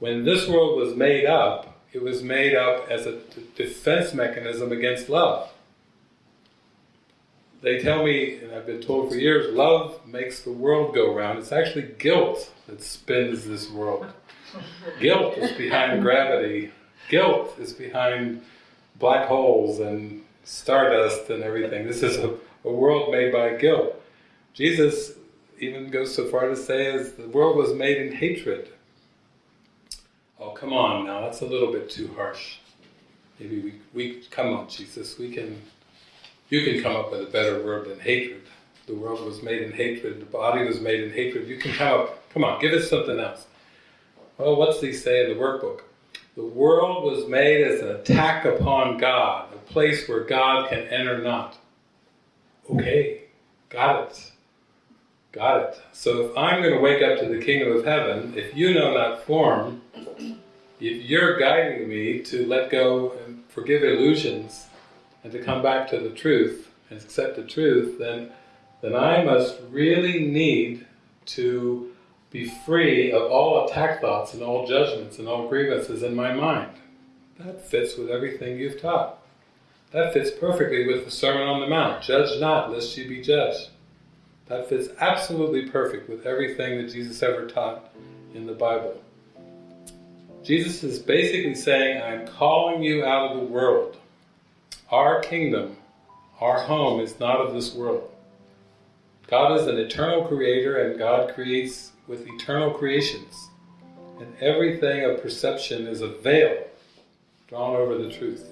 when this world was made up, it was made up as a defense mechanism against love. They tell me, and I've been told for years, love makes the world go round. It's actually guilt that spins this world. guilt is behind gravity. Guilt is behind black holes and stardust and everything. This is a, a world made by guilt. Jesus even goes so far to say as the world was made in hatred. Oh, come on now, that's a little bit too harsh. Maybe we, we come on, Jesus, we can, you can come up with a better word than hatred. The world was made in hatred, the body was made in hatred. You can come up, come on, give us something else. Well, what's he say in the workbook? The world was made as an attack upon God, a place where God can enter not. Okay, got it. Got it. So if I'm going to wake up to the kingdom of heaven, if you know that form, you're guiding me to let go and forgive illusions and to come back to the truth and accept the truth, then, then I must really need to be free of all attack thoughts and all judgments and all grievances in my mind. That fits with everything you've taught. That fits perfectly with the Sermon on the Mount. Judge not, lest you be judged. That fits absolutely perfect with everything that Jesus ever taught in the Bible. Jesus is basically saying, I'm calling you out of the world. Our kingdom, our home is not of this world. God is an eternal creator and God creates with eternal creations. And everything of perception is a veil drawn over the truth.